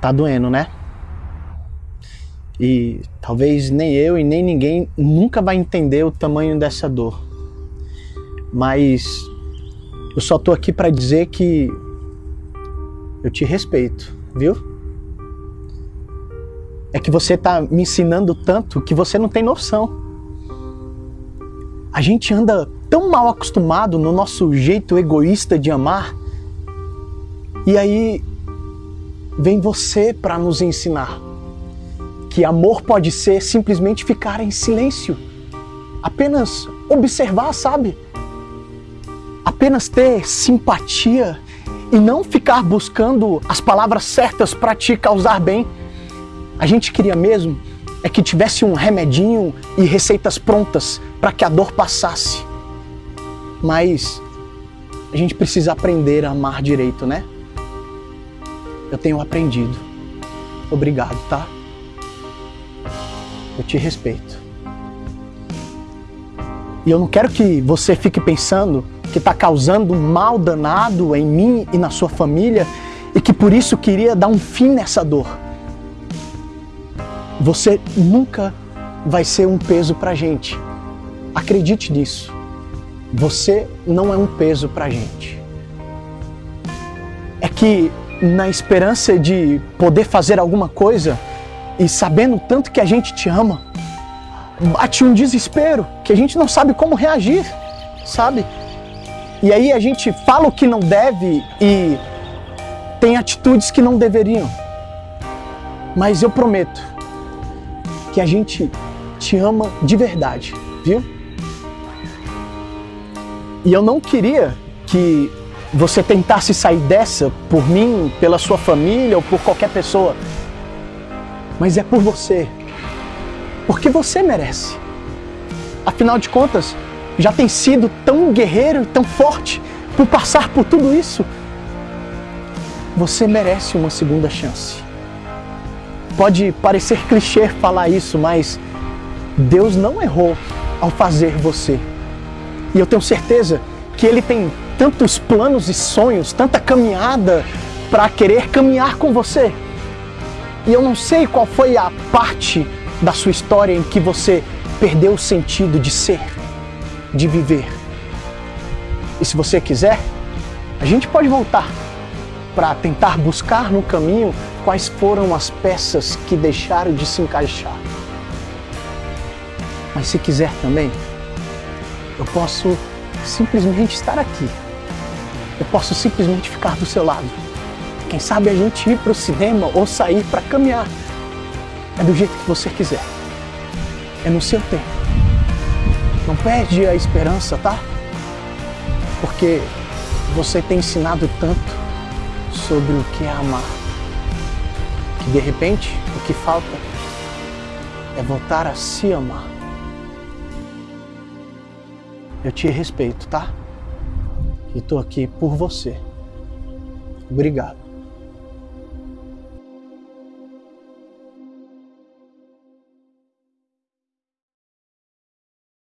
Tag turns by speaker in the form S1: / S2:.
S1: Tá doendo, né? E talvez nem eu e nem ninguém nunca vai entender o tamanho dessa dor. Mas eu só tô aqui para dizer que eu te respeito, viu? É que você tá me ensinando tanto que você não tem noção. A gente anda tão mal acostumado no nosso jeito egoísta de amar. E aí vem você para nos ensinar que amor pode ser simplesmente ficar em silêncio, apenas observar, sabe? Apenas ter simpatia e não ficar buscando as palavras certas para te causar bem. A gente queria mesmo é que tivesse um remedinho e receitas prontas para que a dor passasse. Mas a gente precisa aprender a amar direito, né? Eu tenho aprendido. Obrigado, tá? Eu te respeito. E eu não quero que você fique pensando que está causando um mal danado em mim e na sua família e que por isso queria dar um fim nessa dor. Você nunca vai ser um peso para gente. Acredite nisso. Você não é um peso para gente. É que na esperança de poder fazer alguma coisa e sabendo tanto que a gente te ama, bate um desespero que a gente não sabe como reagir, sabe? E aí a gente fala o que não deve e tem atitudes que não deveriam. Mas eu prometo que a gente te ama de verdade, viu? E eu não queria que você tentasse sair dessa por mim, pela sua família ou por qualquer pessoa. Mas é por você. Porque você merece. Afinal de contas, já tem sido tão guerreiro e tão forte por passar por tudo isso. Você merece uma segunda chance. Pode parecer clichê falar isso, mas Deus não errou ao fazer você. E eu tenho certeza que Ele tem tantos planos e sonhos, tanta caminhada para querer caminhar com você. E eu não sei qual foi a parte da sua história em que você perdeu o sentido de ser de viver. E se você quiser, a gente pode voltar para tentar buscar no caminho quais foram as peças que deixaram de se encaixar. Mas se quiser também, eu posso simplesmente estar aqui. Eu posso simplesmente ficar do seu lado. Quem sabe a gente ir para o cinema ou sair para caminhar. É do jeito que você quiser. É no seu tempo. Não perde a esperança, tá? Porque você tem ensinado tanto sobre o que é amar. Que de repente o que falta é voltar a se amar. Eu te respeito, tá? E tô aqui por você. Obrigado.